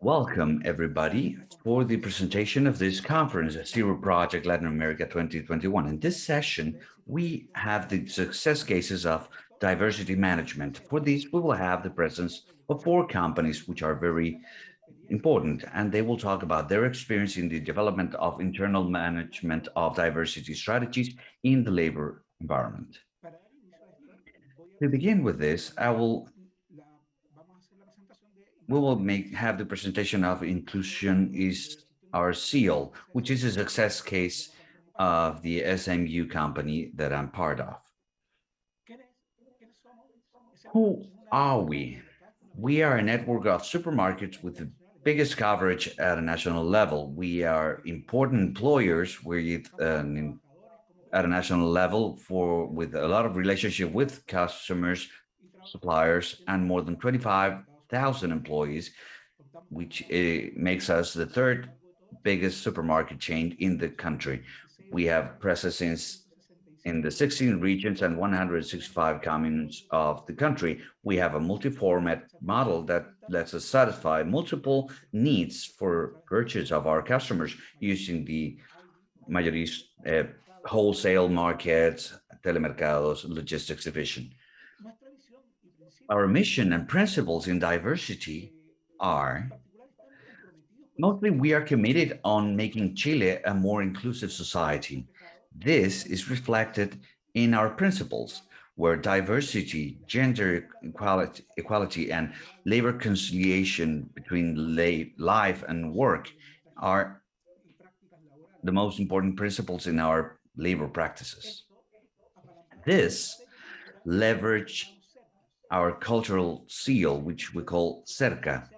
Welcome, everybody, for the presentation of this conference, Zero Project Latin America 2021. In this session, we have the success cases of diversity management. For these, we will have the presence of four companies, which are very important, and they will talk about their experience in the development of internal management of diversity strategies in the labor environment. To begin with this, I will we will make have the presentation of inclusion is our seal, which is a success case of the SMU company that I'm part of. Who are we? We are a network of supermarkets with the biggest coverage at a national level. We are important employers with um, at a national level for with a lot of relationship with customers, suppliers, and more than 25 thousand employees, which uh, makes us the third biggest supermarket chain in the country. We have presence in the 16 regions and 165 communes of the country. We have a multi-format model that lets us satisfy multiple needs for purchase of our customers using the mayoris uh, wholesale markets, telemercados, logistics division. Our mission and principles in diversity are mostly we are committed on making Chile a more inclusive society. This is reflected in our principles where diversity, gender equality, equality and labor conciliation between life and work are the most important principles in our labor practices. This leverage our cultural seal, which we call cerca.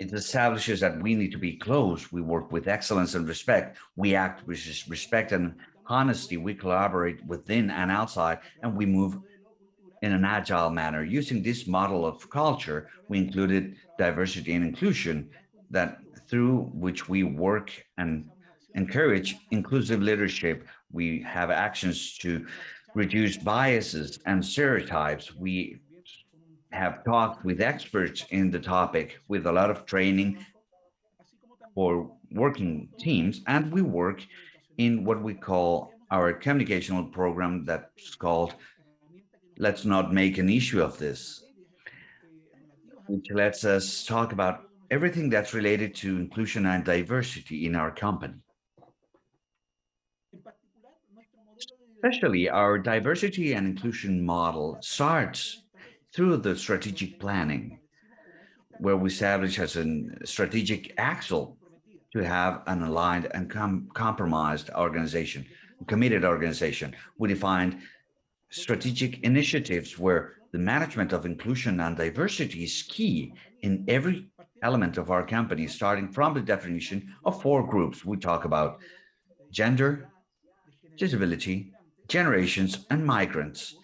It establishes that we need to be close. We work with excellence and respect. We act with respect and honesty. We collaborate within and outside, and we move in an agile manner. Using this model of culture, we included diversity and inclusion that through which we work and encourage inclusive leadership. We have actions to reduce biases and stereotypes. We have talked with experts in the topic with a lot of training for working teams, and we work in what we call our communicational program that's called Let's Not Make an Issue of This, which lets us talk about everything that's related to inclusion and diversity in our company. Especially our diversity and inclusion model starts through the strategic planning, where we establish as a strategic axle to have an aligned and com compromised organization, committed organization. We defined strategic initiatives where the management of inclusion and diversity is key in every element of our company, starting from the definition of four groups. We talk about gender, disability, generations, and migrants.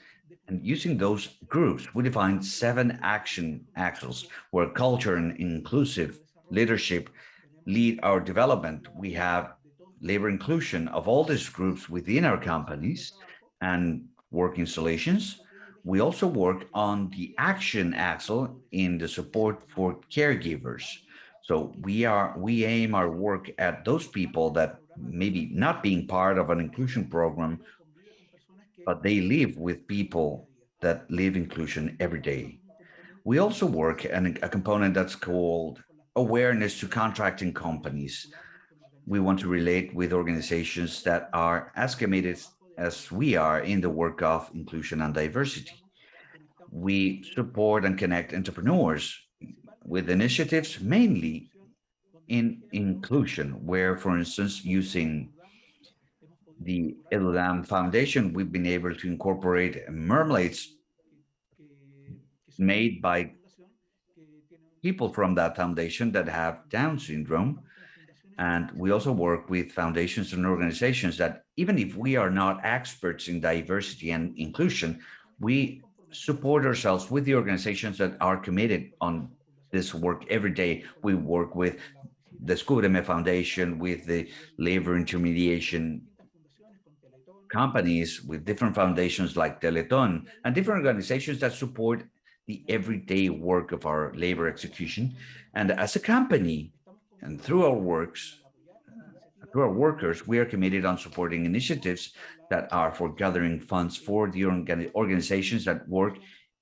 And using those groups, we define seven action axles where culture and inclusive leadership lead our development. We have labor inclusion of all these groups within our companies and work installations. We also work on the action axle in the support for caregivers. So we are we aim our work at those people that maybe not being part of an inclusion program but they live with people that live inclusion every day. We also work on a component that's called awareness to contracting companies. We want to relate with organizations that are as committed as we are in the work of inclusion and diversity. We support and connect entrepreneurs with initiatives mainly in inclusion, where, for instance, using the EduDam Foundation, we've been able to incorporate marmalades made by people from that foundation that have Down syndrome. And we also work with foundations and organizations that even if we are not experts in diversity and inclusion, we support ourselves with the organizations that are committed on this work every day. We work with the Descúbreme Foundation, with the Labor Intermediation companies with different foundations like Teleton and different organizations that support the everyday work of our labor execution. And as a company and through our works, uh, through our workers, we are committed on supporting initiatives that are for gathering funds for the organizations that work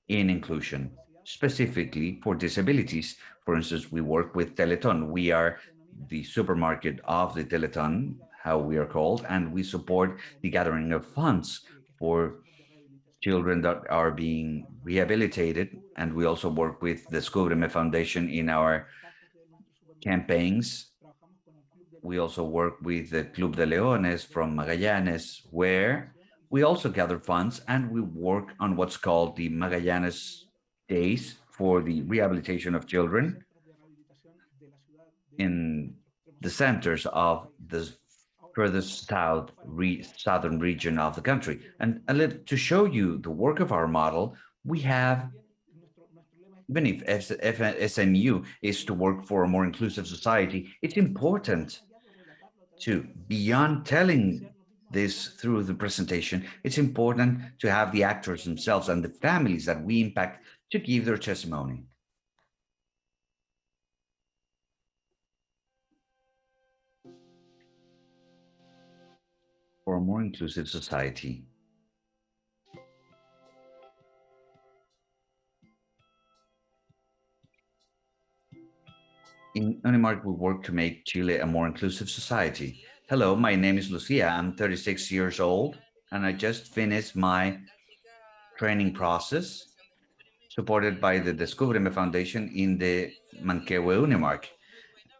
in inclusion, specifically for disabilities. For instance, we work with Teleton. We are the supermarket of the Teleton, how we are called, and we support the gathering of funds for children that are being rehabilitated. And we also work with the Descúbreme Foundation in our campaigns. We also work with the Club de Leones from Magallanes, where we also gather funds and we work on what's called the Magallanes Days for the rehabilitation of children in the centers of the furthest south re southern region of the country. And a little to show you the work of our model, we have even if SMU is to work for a more inclusive society, it's important to beyond telling this through the presentation, it's important to have the actors themselves and the families that we impact to give their testimony. For a more inclusive society. In Unimarc, we work to make Chile a more inclusive society. Hello, my name is Lucia. I'm 36 years old, and I just finished my training process supported by the Descúbreme Foundation in the Manquehue Unimarc.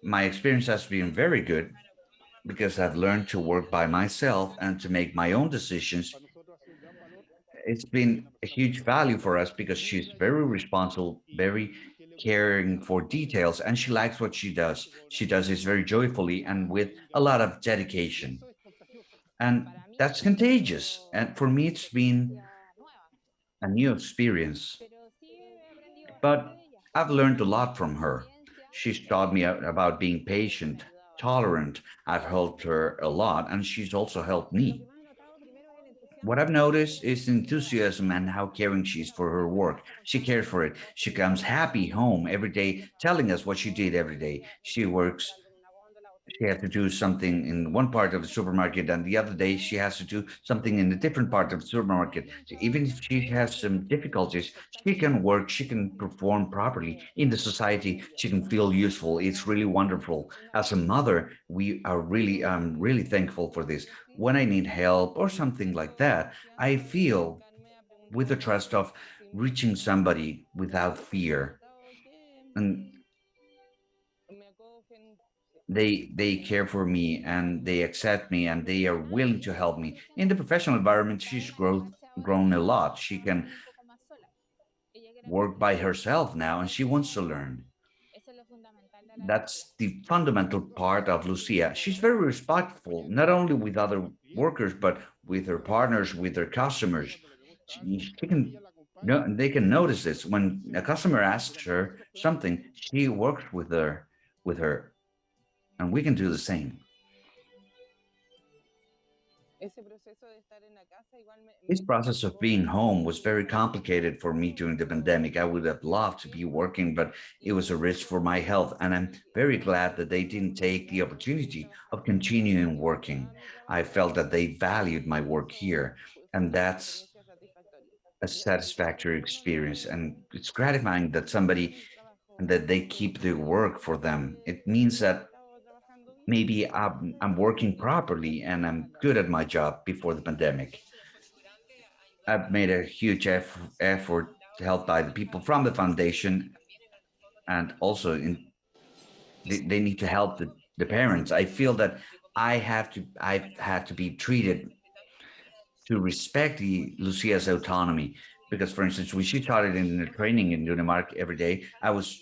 My experience has been very good because I've learned to work by myself and to make my own decisions. It's been a huge value for us because she's very responsible, very caring for details, and she likes what she does. She does this very joyfully and with a lot of dedication. And that's contagious. And for me, it's been a new experience. But I've learned a lot from her. She's taught me about being patient, tolerant. I've helped her a lot, and she's also helped me. What I've noticed is enthusiasm and how caring she is for her work. She cares for it. She comes happy home every day, telling us what she did every day. She works she has to do something in one part of the supermarket and the other day she has to do something in a different part of the supermarket. So even if she has some difficulties, she can work, she can perform properly in the society, she can feel useful. It's really wonderful. As a mother, we are really, I'm really thankful for this. When I need help or something like that, I feel with the trust of reaching somebody without fear. And they they care for me and they accept me and they are willing to help me in the professional environment she's grown grown a lot she can work by herself now and she wants to learn that's the fundamental part of Lucia. She's very respectful, not only with other workers, but with her partners, with her customers. She, she can, no, they can notice this. When a customer asks her something, she works with her, with her and we can do the same. This process of being home was very complicated for me during the pandemic. I would have loved to be working, but it was a risk for my health. And I'm very glad that they didn't take the opportunity of continuing working. I felt that they valued my work here. And that's a satisfactory experience. And it's gratifying that somebody that they keep the work for them. It means that maybe I'm, I'm working properly and I'm good at my job before the pandemic. I've made a huge effort, effort helped by the people from the foundation and also in they, they need to help the, the parents. I feel that I have to I've to be treated to respect the Lucia's autonomy because for instance when she started in the training in Unimarc every day I was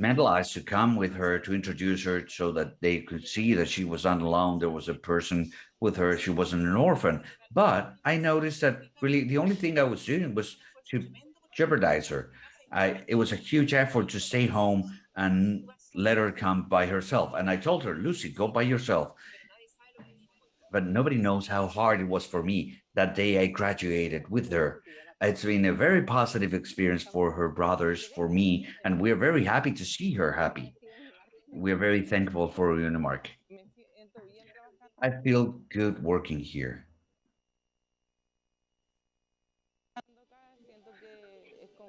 mentalized to come with her to introduce her so that they could see that she was not alone. There was a person with her. She wasn't an orphan. But I noticed that really the only thing I was doing was to jeopardize her. I, it was a huge effort to stay home and let her come by herself. And I told her, Lucy, go by yourself. But nobody knows how hard it was for me that day I graduated with her. It's been a very positive experience for her brothers, for me, and we're very happy to see her happy. We're very thankful for Unimarc. I feel good working here.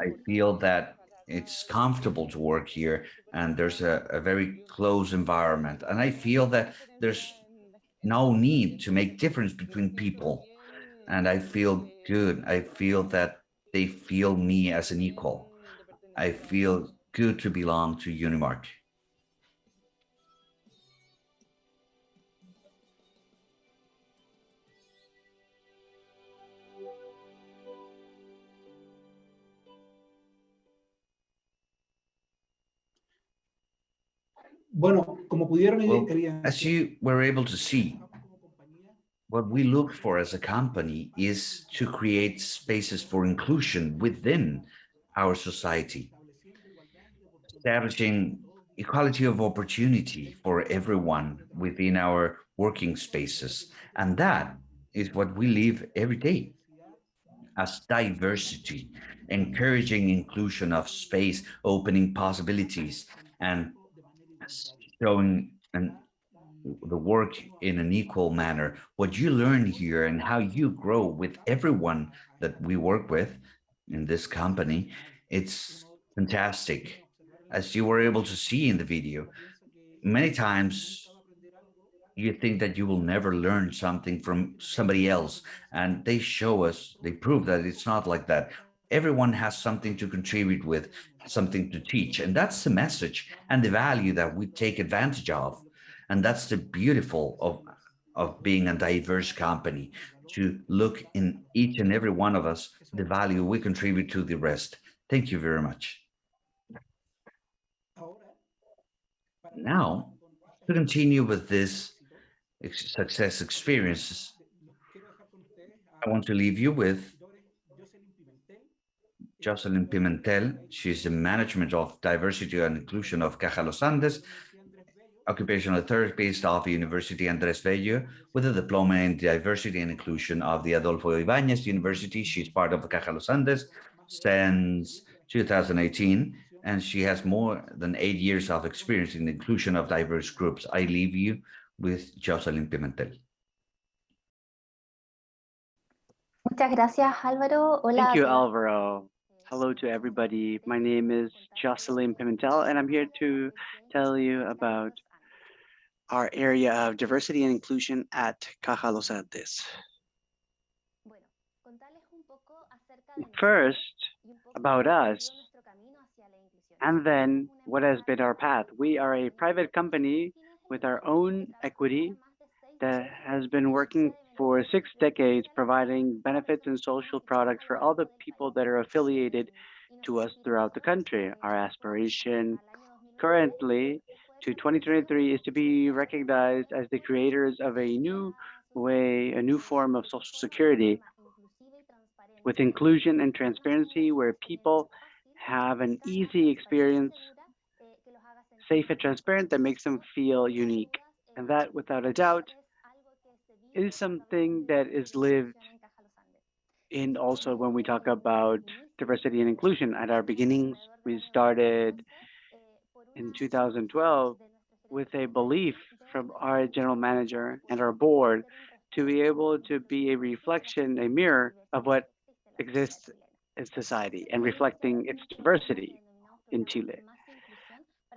I feel that it's comfortable to work here and there's a, a very close environment. And I feel that there's no need to make difference between people. And I feel good. I feel that they feel me as an equal. I feel good to belong to Unimarc. Bueno, como pudieron Well, as you were able to see, what we look for as a company is to create spaces for inclusion within our society, establishing equality of opportunity for everyone within our working spaces. And that is what we live every day as diversity, encouraging inclusion of space, opening possibilities, and showing and the work in an equal manner. What you learn here and how you grow with everyone that we work with in this company, it's fantastic. As you were able to see in the video, many times you think that you will never learn something from somebody else and they show us, they prove that it's not like that. Everyone has something to contribute with, something to teach. And that's the message and the value that we take advantage of. And that's the beautiful of, of being a diverse company, to look in each and every one of us, the value we contribute to the rest. Thank you very much. Now, to continue with this success experiences, I want to leave you with Jocelyn Pimentel. She's the management of diversity and inclusion of Caja Los Andes, occupational therapist of University Andrés Bello, with a diploma in diversity and inclusion of the Adolfo Ibáñez University. She's part of the Caja Los Andes since 2018, and she has more than eight years of experience in the inclusion of diverse groups. I leave you with Jocelyn Pimentel. Muchas gracias, Álvaro. Hola. Thank you. Alvaro. Hello to everybody. My name is Jocelyn Pimentel, and I'm here to tell you about our area of diversity and inclusion at Caja Los Andes. Bueno, contarles un poco acerca de First, nosotros y un poco about us, sido nuestro camino hacia la inclusión. and then what has been our path. We are a private company with our own equity that has been working for six decades providing benefits and social products for all the people that are affiliated to us throughout the country. Our aspiration currently to 2023 is to be recognized as the creators of a new way, a new form of social security with inclusion and transparency where people have an easy experience, safe and transparent that makes them feel unique. And that, without a doubt, is something that is lived in also when we talk about diversity and inclusion. At our beginnings, we started in 2012 with a belief from our general manager and our board to be able to be a reflection, a mirror of what exists in society and reflecting its diversity in Chile.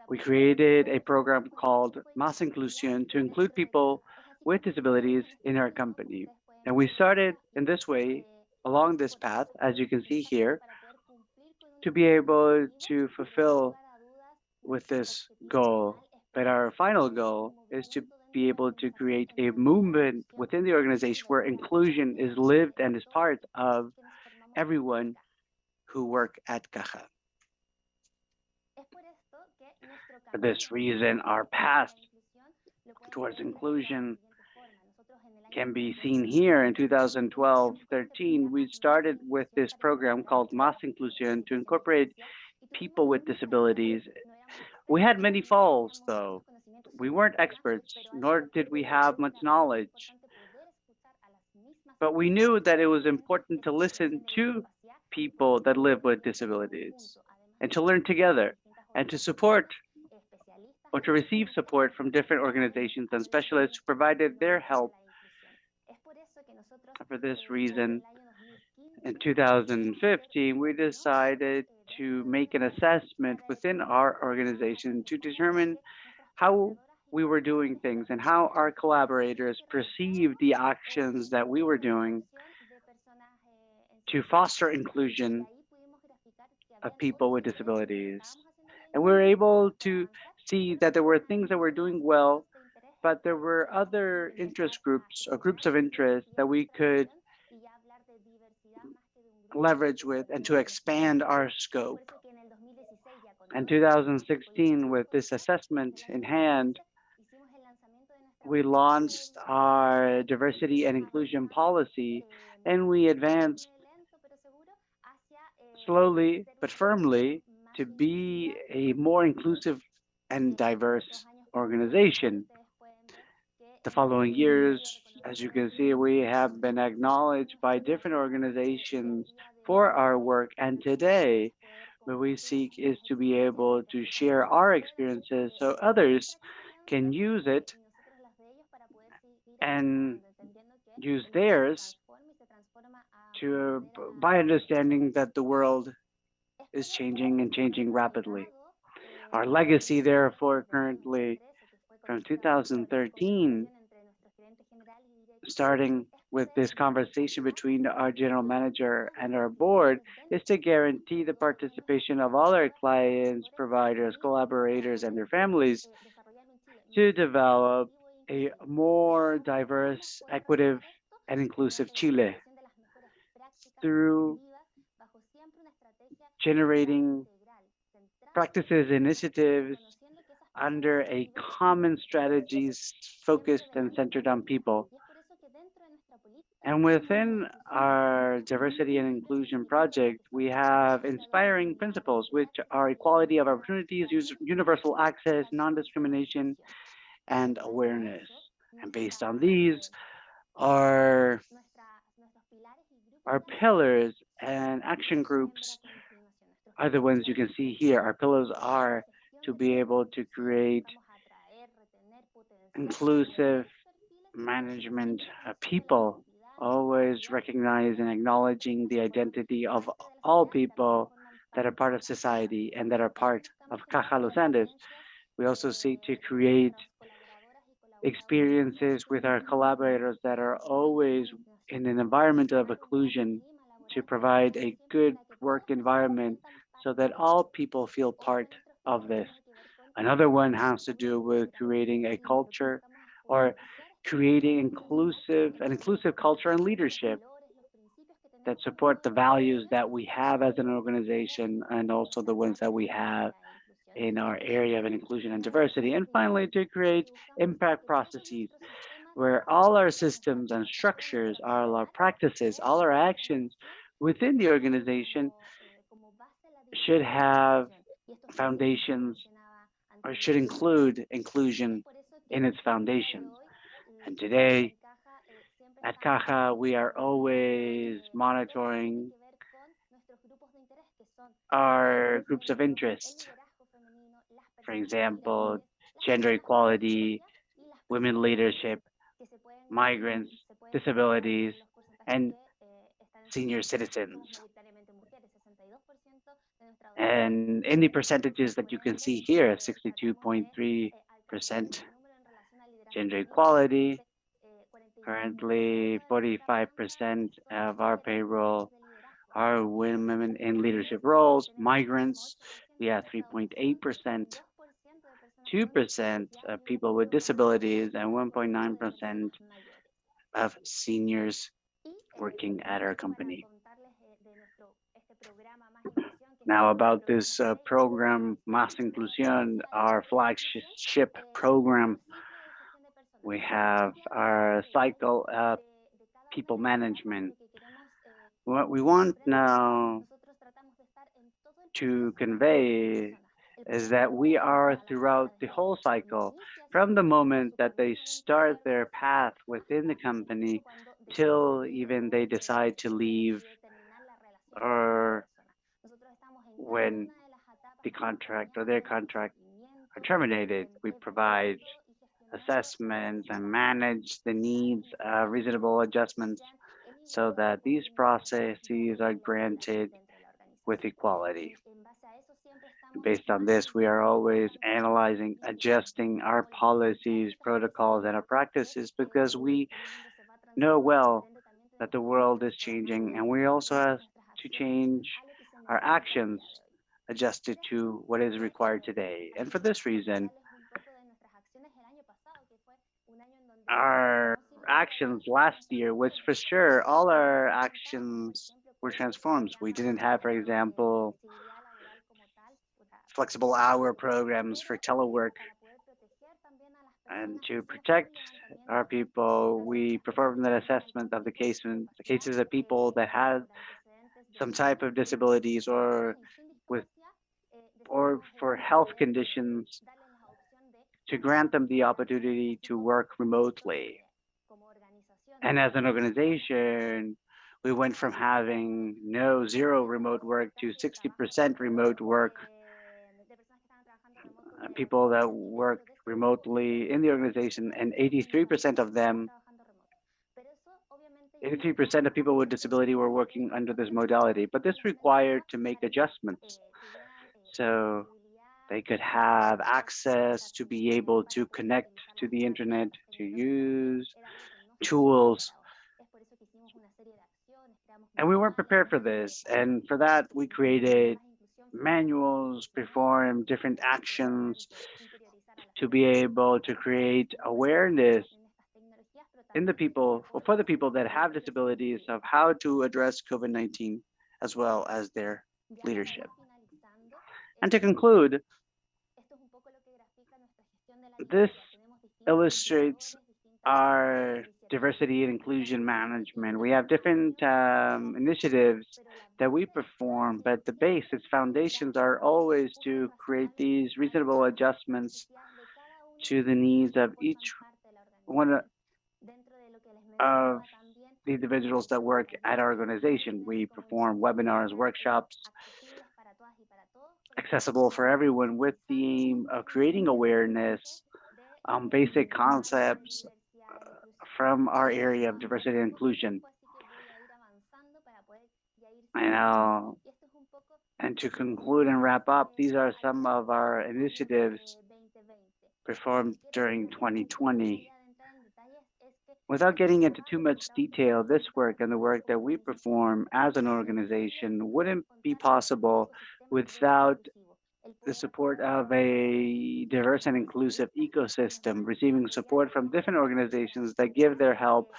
We created a program called Más Inclusión to include people with disabilities in our company. And we started in this way, along this path, as you can see here, to be able to fulfill with this goal. But our final goal is to be able to create a movement within the organization where inclusion is lived and is part of everyone who work at Caja. For this reason, our path towards inclusion can be seen here in 2012-13. We started with this program called Más Inclusión to incorporate people with disabilities. We had many falls, though. We weren't experts, nor did we have much knowledge. But we knew that it was important to listen to people that live with disabilities and to learn together and to support or to receive support from different organizations and specialists who provided their help. For this reason, in 2015, we decided to make an assessment within our organization to determine how we were doing things and how our collaborators perceived the actions that we were doing to foster inclusion of people with disabilities. And we were able to see that there were things that we were doing well, but there were other interest groups or groups of interest that we could leverage with and to expand our scope. In 2016, with this assessment in hand, we launched our diversity and inclusion policy and we advanced slowly but firmly to be a more inclusive and diverse organization. The following years, as you can see, we have been acknowledged by different organizations for our work. And today, what we seek is to be able to share our experiences so others can use it and use theirs to by understanding that the world is changing and changing rapidly. Our legacy, therefore, currently from 2013, starting with this conversation between our general manager and our board, is to guarantee the participation of all our clients, providers, collaborators, and their families to develop a more diverse, equitable, and inclusive Chile through generating practices, initiatives under a common strategies focused and centered on people. And within our diversity and inclusion project, we have inspiring principles, which are equality of opportunities, universal access, non-discrimination, and awareness. And based on these, our, our pillars and action groups are the ones you can see here. Our pillars are to be able to create inclusive management people, always recognizing and acknowledging the identity of all people that are part of society and that are part of Caja Los Andes. We also seek to create experiences with our collaborators that are always in an environment of inclusion to provide a good work environment so that all people feel part of this. Another one has to do with creating a culture or creating inclusive an inclusive culture and leadership that support the values that we have as an organization and also the ones that we have in our area of inclusion and diversity. And finally, to create impact processes where all our systems and structures, all our practices, all our actions within the organization should have foundations or should include inclusion in its foundations. And today at Caja, we are always monitoring our groups of interest. For example, gender equality, women leadership, migrants, disabilities, and senior citizens. And in the percentages that you can see here, 62.3% gender equality, currently 45% of our payroll are women in leadership roles, migrants, we have 3.8%, 2% of people with disabilities, and 1.9% of seniors working at our company. Now about this uh, program, Más Inclusión, our flagship program, we have our cycle of people management. What we want now to convey is that we are throughout the whole cycle, from the moment that they start their path within the company till even they decide to leave or when the contract or their contract are terminated, we provide assessments and manage the needs, uh, reasonable adjustments so that these processes are granted with equality. Based on this, we are always analyzing, adjusting our policies, protocols, and our practices because we know well that the world is changing and we also have to change our actions adjusted to what is required today. And for this reason, our actions last year was for sure all our actions were transformed. We didn't have, for example, flexible hour programs for telework. And to protect our people, we performed an assessment of the case the cases of people that had some type of disabilities or with or for health conditions to grant them the opportunity to work remotely. And as an organization, we went from having no zero remote work to 60% remote work. Uh, People that work remotely in the organization and 83% of them 83% of people with disability were working under this modality, but this required to make adjustments. So they could have access to be able to connect to the internet, to use tools. And we weren't prepared for this. And for that, we created manuals, performed different actions to be able to create awareness in the people, or for the people that have disabilities of how to address COVID-19 as well as their leadership. And to conclude, this illustrates our diversity and inclusion management. We have different um, initiatives that we perform, but the base, its foundations are always to create these reasonable adjustments to the needs of each one of the individuals that work at our organization. We perform webinars, workshops, accessible for everyone with the aim of creating awareness on basic concepts uh, from our area of diversity and inclusion. And, uh, and to conclude and wrap up, these are some of our initiatives performed during 2020. Without getting into too much detail, this work and the work that we perform as an organization wouldn't be possible without the support of a diverse and inclusive ecosystem, receiving support from different organizations that give their help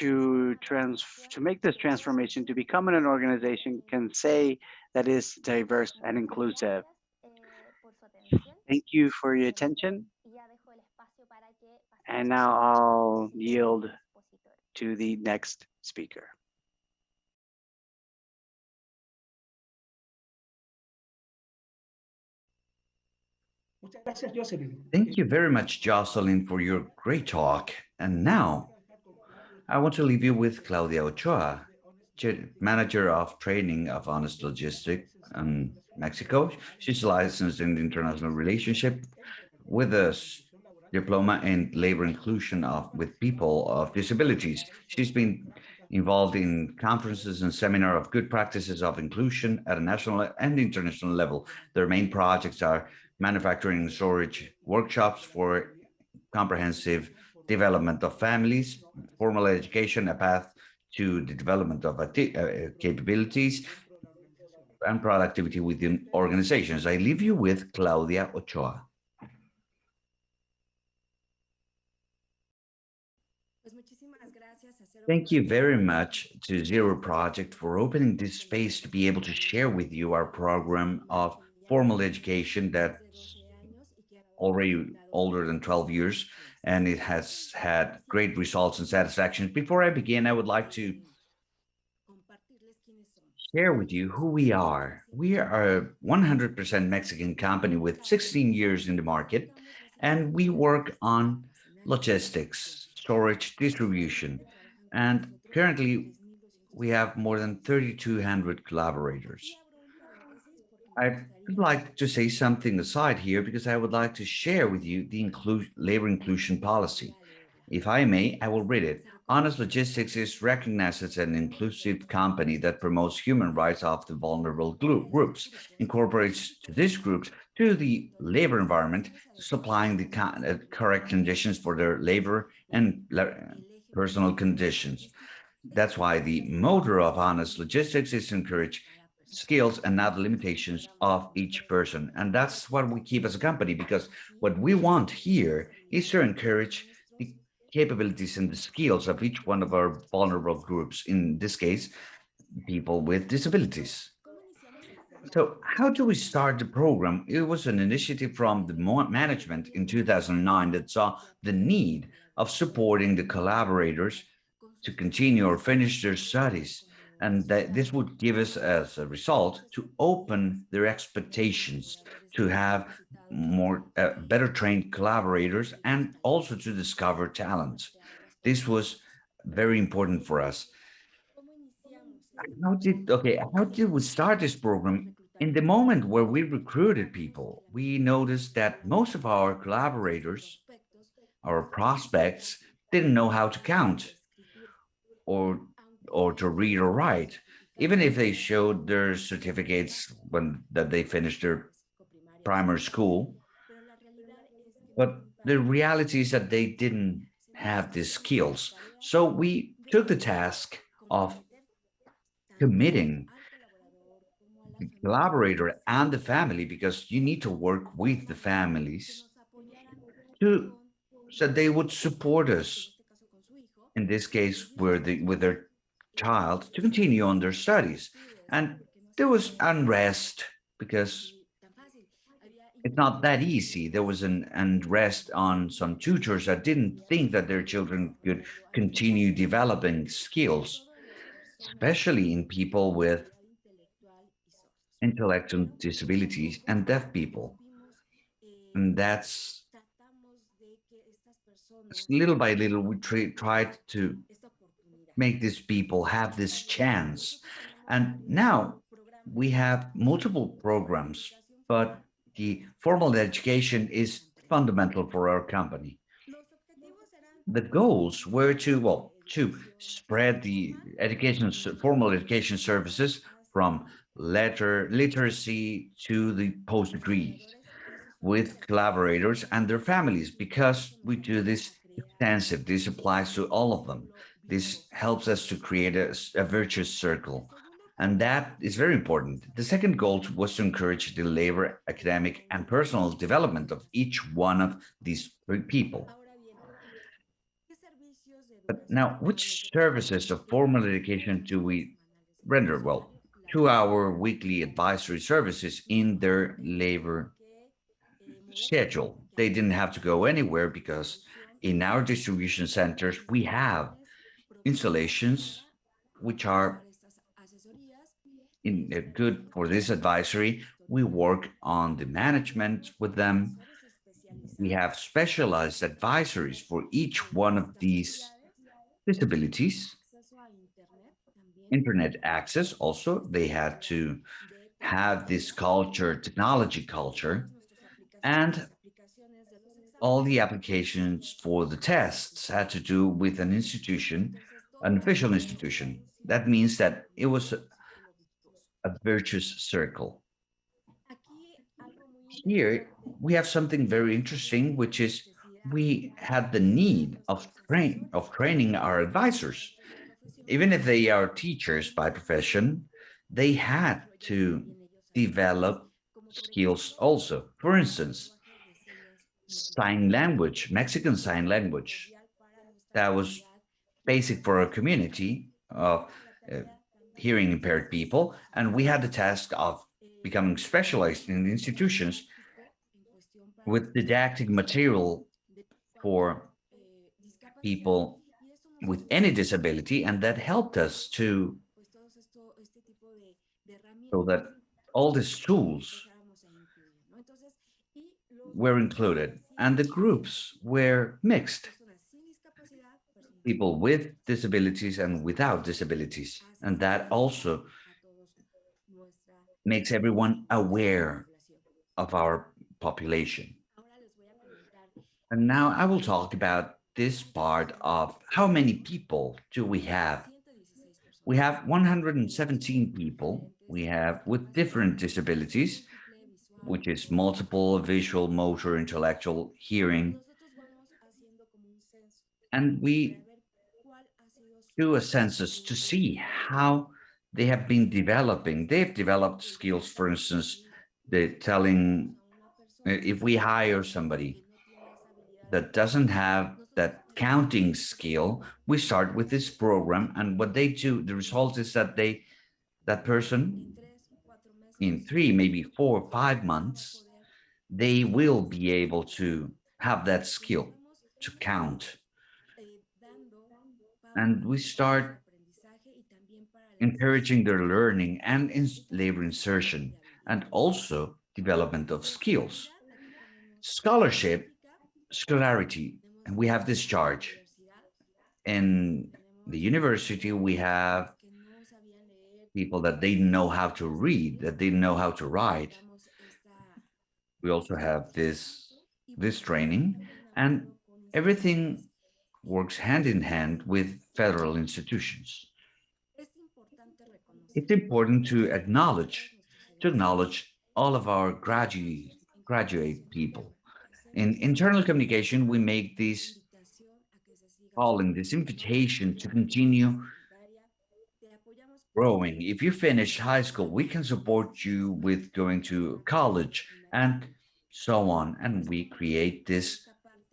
to trans to make this transformation to become an organization can say that is diverse and inclusive. Thank you for your attention. And now I'll yield to the next speaker. Muchas gracias, Jocelyn. Thank you very much, Jocelyn, for your great talk. And now I want to leave you with Claudia Ochoa, Manager of Training of Honest Logistics in Mexico. She's licensed in international relationship with a diploma in labor inclusion of with people of disabilities. She's been involved in conferences and seminar of good practices of inclusion at a national and international level. Their main projects are manufacturing and storage workshops for comprehensive development of families, formal education, a path to the development of uh, capabilities and productivity within organizations. I leave you with Claudia Ochoa. Pues muchísimas gracias a Cero Thank you very much to Zero Project for opening this space to be able to share with you our program of formal education that's desde 12 años y que ahora already older than 12 years and it has had great results and satisfaction. Before I begin, I would like to share with you who we are. We are a 100% Mexican company with 16 years in the market, and we work on logistics, storage, distribution. And currently, we have more than 3,200 collaborators. I would like to say something aside here because I would like to share with you the include, labor inclusion policy. If I may, I will read it. Honest Logistics is recognized as an inclusive company that promotes human rights of the vulnerable groups, incorporates these groups to the labor environment, supplying the uh, correct conditions for their labor and personal conditions. That's why the motto of honest logistics is to encourage skills and not the limitations of each person. And that's what we keep as a company, because what we want here is to encourage the capabilities and the skills of each one of our vulnerable groups, in this case, people with disabilities. So how do we start the program? It was an initiative from the management in 2009 that saw the need of supporting the collaborators to continue or finish their studies. And that this would give us as a result to open their expectations, to have more uh, better trained collaborators and also to discover talent. This was very important for us. How did, okay, how did we start this program? In the moment where we recruited people, we noticed that most of our collaborators, our prospects, didn't know how to count or or to read or write, even if they showed their certificates when that they finished their primary school. But the reality is that they didn't have these skills. So we took the task of committing the collaborator and the family, because you need to work with the families to so they would support us in this case, with, the, with their child to continue on their studies. And there was unrest because it's not that easy. There was an unrest on some tutors that didn't think that their children could continue developing skills, especially in people with intellectual disabilities and deaf people. And that's little by little, we tried to make these people have this chance. And now we have multiple programs, but the formal education is fundamental for our company. The goals were to, well, to spread the education, formal education services from letter literacy to the post degrees with collaborators and their families because we do this extensive. This applies to all of them. This helps us to create a, a virtuous circle. And that is very important. The second goal was to encourage the labor, academic, and personal development of each one of these people. But now, which services of formal education do we render? Well, two-hour weekly advisory services in their labor schedule. They didn't have to go anywhere because in our distribution centers, we have installations which are in uh, good for this advisory. We work on the management with them. We have specialized advisories for each one of these disabilities. Internet access also, they had to have this culture, technology culture, and all the applications for the tests had to do with an institution, an official institution. That means that it was a, a virtuous circle. Here, we have something very interesting, which is we had the need of train of training our advisors. Even if they are teachers by profession, they had to develop skills also. For instance, sign language, Mexican sign language. That was basic for a community of uh, hearing impaired people. And we had the task of becoming specialized in institutions with didactic material for people with any disability. And that helped us to so that all these tools were included and the groups were mixed. People with disabilities and without disabilities. And that also makes everyone aware of our population. And now I will talk about this part of how many people do we have? We have 117 people. We have with different disabilities, which is multiple visual, motor, intellectual, hearing, and we do a census to see how they have been developing. They've developed skills, for instance, they're telling uh, if we hire somebody that doesn't have that counting skill, we start with this program. And what they do, the result is that they, that person in three, maybe four, or five months, they will be able to have that skill to count. And we start encouraging their learning and in labor insertion and also development of skills. Scholarship, scholarity, and we have this charge. In the university, we have people that didn't know how to read, that didn't know how to write. We also have this, this training and everything. Works hand in hand with federal institutions. Es importante reconocer It's important to acknowledge, to acknowledge all of our graduate, graduate people. In internal communication, we make this invitación a que se siga calling, this invitation to continue universitaria. Te apoyamos growing. If you finish high school, we can support you with going to college and so on. And we create this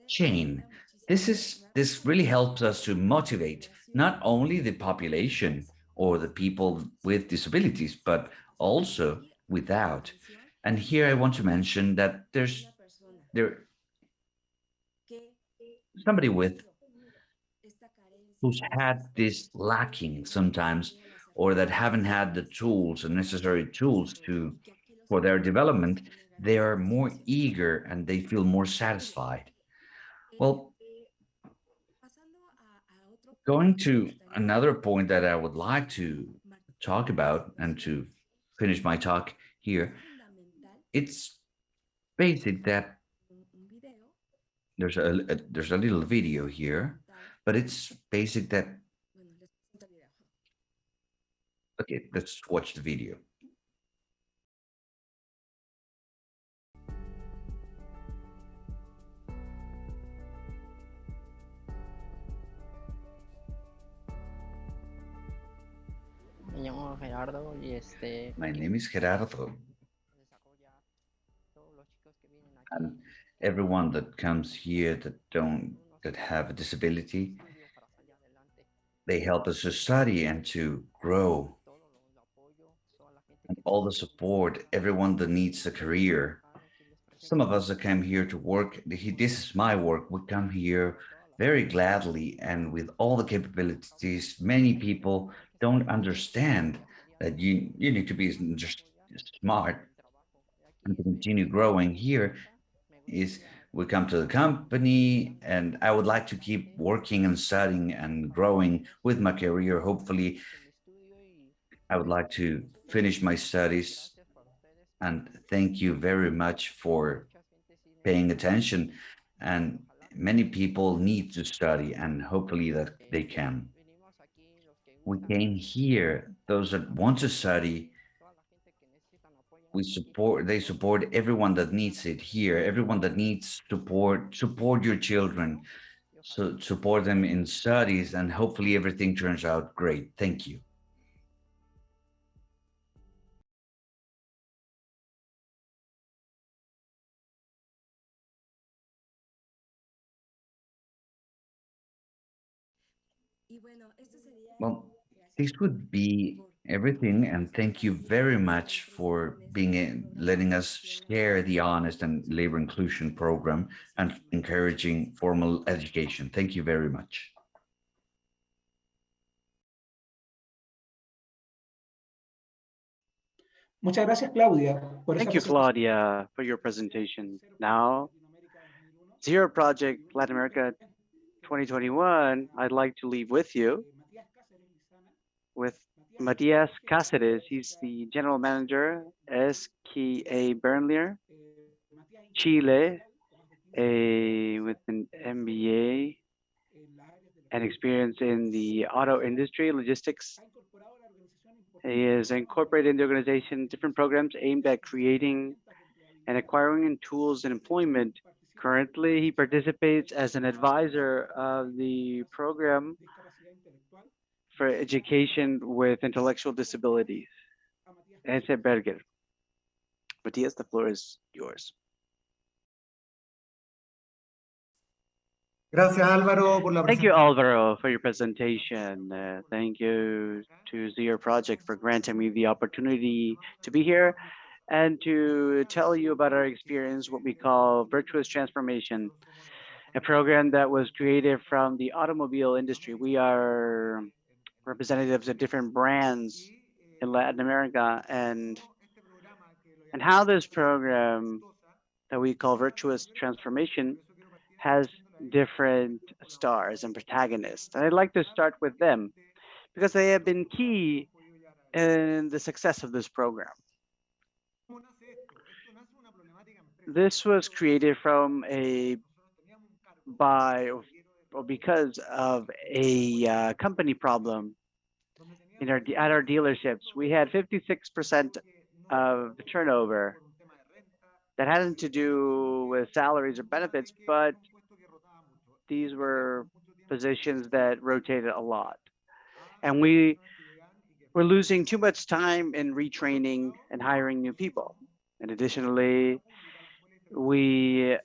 chain. This is, this really helps us to motivate not only the population or the people with disabilities, but also without. And here I want to mention that there's there somebody with who's had this lacking sometimes or that haven't had the tools and necessary tools to for their development, they are more eager and they feel more satisfied. Well, Eh, pasando a- a otro going to another point that I would like to talk about and to finish my talk here, it's basic that there's a, a there's a little video here, but it's basic that okay, let's watch the video. Gerardo y este My name is Gerardo, and everyone that comes here that don't that have a disability, they help us to study and to grow and all the support, everyone that needs a career. Some of us that came here to work, this is my work, we come here very gladly and with all the capabilities. Many people don't understand that you, you need to be just smart and to continue growing here is we come to the company and I would like to keep working and studying and growing with my career. Hopefully, I would like to finish my studies and thank you very much for paying attention. And many people need to study and hopefully that they can. We came here, those that want to study, we support, they support everyone that needs it here, everyone that needs support, support your children, so support them in studies and hopefully everything turns out great. Thank you. Well, this would be everything and thank you very much for being in, letting us share the honest and labor inclusion program and encouraging formal education. Thank you very much. Muchas gracias, Claudia. Thank you. Claudia, for your presentation. Now, Zero Project Latin America 2021, I'd like to leave with you Matías Cáceres Lizana, with Matias Cáceres, he's the general manager, SKA Bernlier, Chile, a, with an MBA and experience in the auto industry, logistics. He is incorporated in the organization different programs aimed at creating and acquiring in tools and employment. Currently, he participates as an advisor of the program for education with intellectual disabilities. Ese Berger. Matías, the floor is yours. Gracias Álvaro por la Thank you, Alvaro, for your presentation. Uh, thank you to Zero Project for granting me the opportunity to be here and to tell you about our experience, what we call Virtuous Transformation, a program that was created from the automobile industry. We are representatives of different brands in Latin America and and how this program that we call Virtuous Transformation has different stars and protagonists. And I'd like to start with them because they have been key in the success of this program. This was created from a by or because of a uh, company problem in our at our dealerships. We had 56% of turnover that hadn't to do with salaries or benefits, but these were positions that rotated a lot. And we were losing too much time in retraining and hiring new people. And additionally, we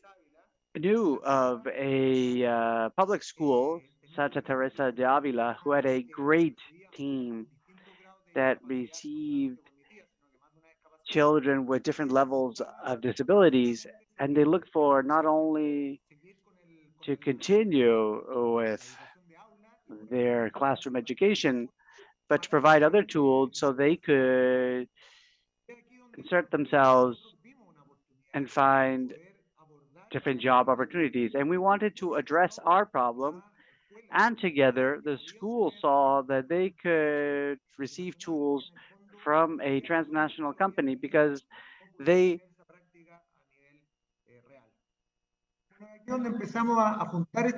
knew of a uh, public school, Santa Teresa de Avila, who had a great team that received children with different levels of disabilities. And they looked for not only to continue with their classroom education, but to provide other tools so they could insert themselves and find different job opportunities. And we wanted to address our problem. And together, the school saw that they could receive tools from a transnational company because they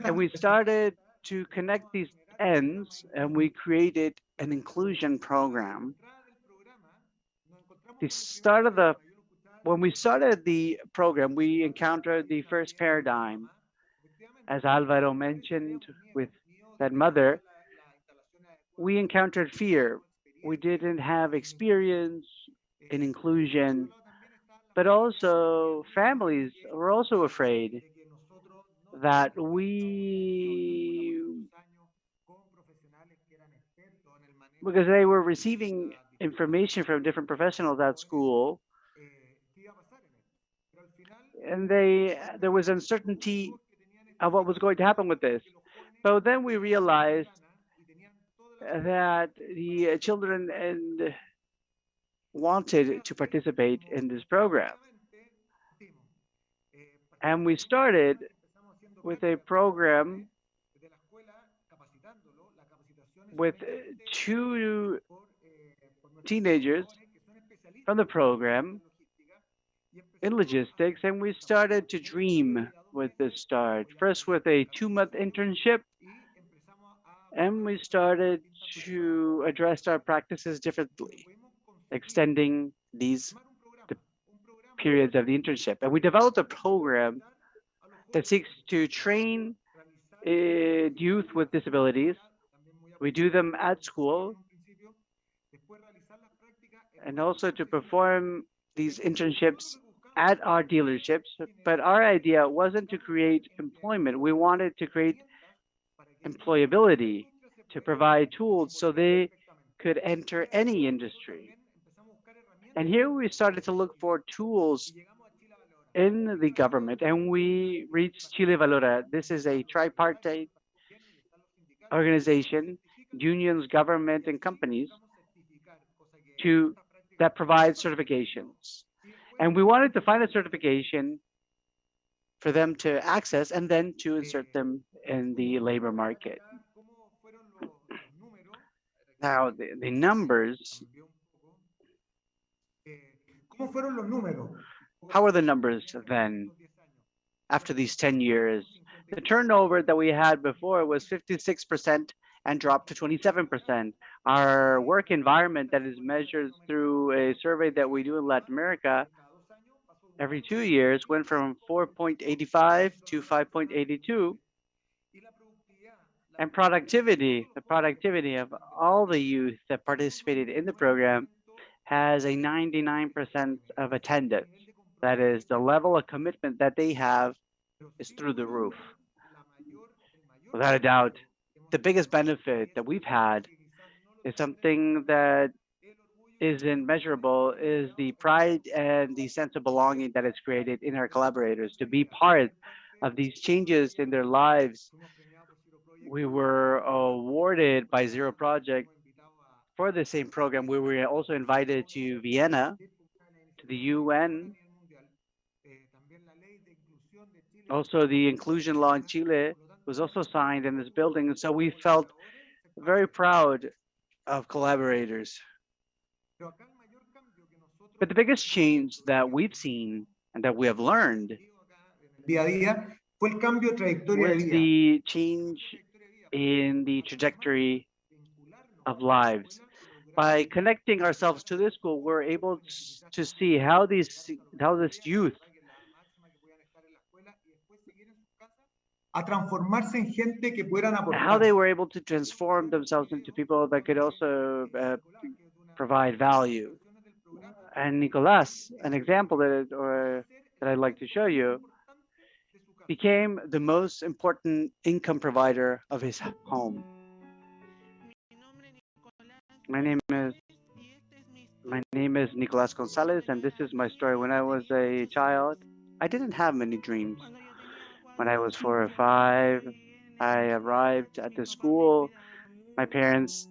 and we started to connect these ends and we created an inclusion program. The start of the when we started the program, we encountered the first paradigm. As Alvaro mentioned with that mother, we encountered fear. We didn't have experience in inclusion, but also families were also afraid that we, because they were receiving information from different professionals at school, and they there was uncertainty of what was going to happen with this. But then we realized that the children and wanted to participate in this program. And we started with a program with two teenagers from the program in logistics and we started to dream with this start. First with a two-month internship and we started to address our practices differently extending these the periods of the internship. And we developed a program that seeks to train uh, youth with disabilities. We do them at school and also to perform these internships at our dealerships, but our idea wasn't to create employment. We wanted to create employability, to provide tools so they could enter any industry. And here we started to look for tools in the government and we reached Chile Valora. This is a tripartite organization, unions, government, and companies to that provide certifications. And we wanted to find a certification for them to access and then to insert them in the labor market. Now, the, the numbers, ¿Cómo fueron los números? how are the numbers then after these 10 years? The turnover that we had before was 56% and dropped to 27%. Our work environment that is measured through a survey that we do in Latin America every two years went from 4.85 to 5.82. And productivity, the productivity of all the youth that participated in the program has a 99% of attendance. That is the level of commitment that they have is through the roof. Without a doubt, the biggest benefit that we've had is something that isn't measurable is the pride and the sense of belonging that is created in our collaborators to be part of these changes in their lives. We were awarded by Zero Project for the same program. We were also invited to Vienna, to the UN. Also, the inclusion law in Chile was also signed in this building. And so we felt very proud of collaborators. But the biggest change that we've seen and that we have learned Día a día fue el cambio de trayectoria was the change in the trajectory of lives. By connecting ourselves to this school, we're able to see how these how this youth a transformarse en gente que pudieran how they were able to transform themselves into people that could also uh, provide value. And Nicolas, an example that or that I'd like to show you, became the most important income provider of his home. My name is my name is Nicolas Gonzalez, and this is my story. When I was a child, I didn't have many dreams. When I was four or five, I arrived at the school. My parents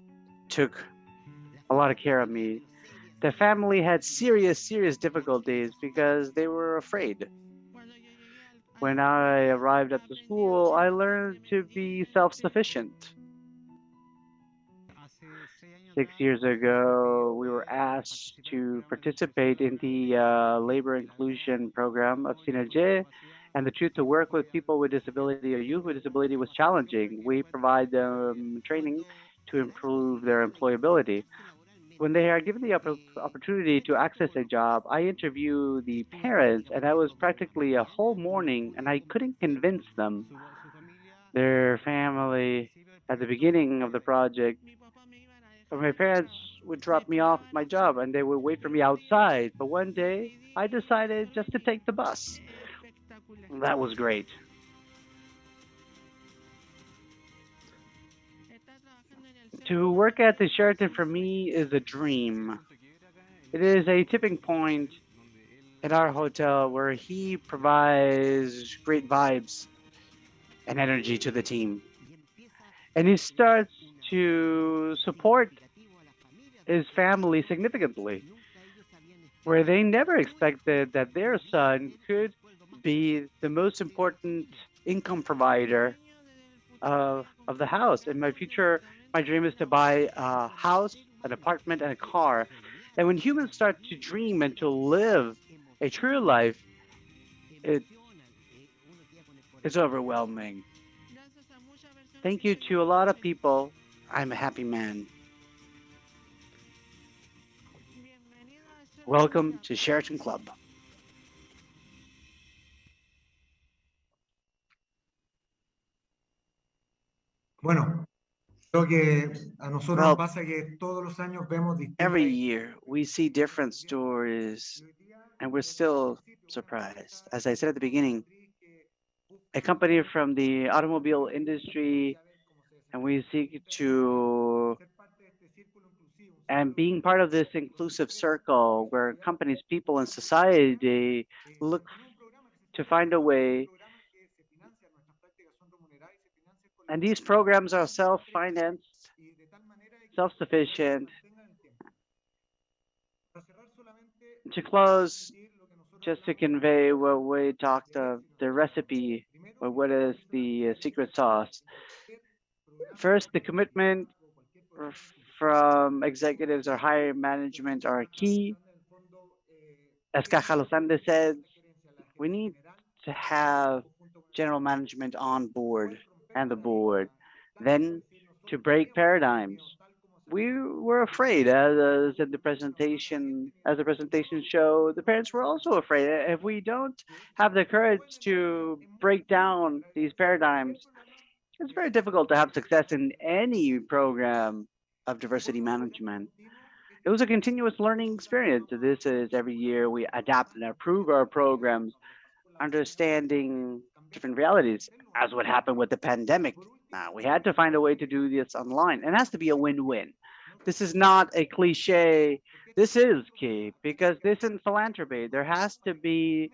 took a lot of care of me. The family had serious, serious difficulties because they were afraid. When I arrived at the school, I learned to be self-sufficient. Six years ago, we were asked to participate in the uh, labor inclusion program of Synergie, and the truth to work with people with disability or youth with disability was challenging. We provide them training to improve their employability. When they are given the opp- opportunity to access a job, I interview the parents, and I was practically a whole morning, and I couldn't convince them. Their family, at the beginning of the project, my parents would drop me off my job and they would wait for me outside. But one day I decided just to take the bus. That was great. To work at the Sheraton for me is a dream. It is a tipping point at our hotel where he provides great vibes and energy to the team. And he starts to support his family significantly, where they never expected that their son could be the most important income provider of, of the house. In my future, my dream is to buy a house, an apartment, and a car. And when humans start to dream and to live a true life, it, it's overwhelming. Thank you to a lot of people. I'm a happy man. Welcome to Sheraton Club. Bueno, creo que a nosotros Well, pasa que todos los años vemos Every year, we see different stories, and we're still surprised. As I said at the beginning, a company from the automobile industry, and we seek to and being part of this inclusive circle where companies, people, and society look to find a way. And these programs are self-financed, self-sufficient. To close, just to convey what we talked of, the recipe, or what is the uh, secret sauce. First, the commitment from executives or higher management are key. As Caja Los Andes said, we need to have general management on board and the board. Then to break paradigms. We were afraid, as, as in the presentation, as the presentation showed, the parents were also afraid. If we don't have the courage to break down these paradigms, it's very difficult to have success in any program of diversity management. It was a continuous learning experience. This is every year we adapt and improve our programs, understanding different realities, as what happened with the pandemic. We had to find a way to do this online. It has to be a win-win. This is not a cliche. This is key because this in philanthropy, there has to be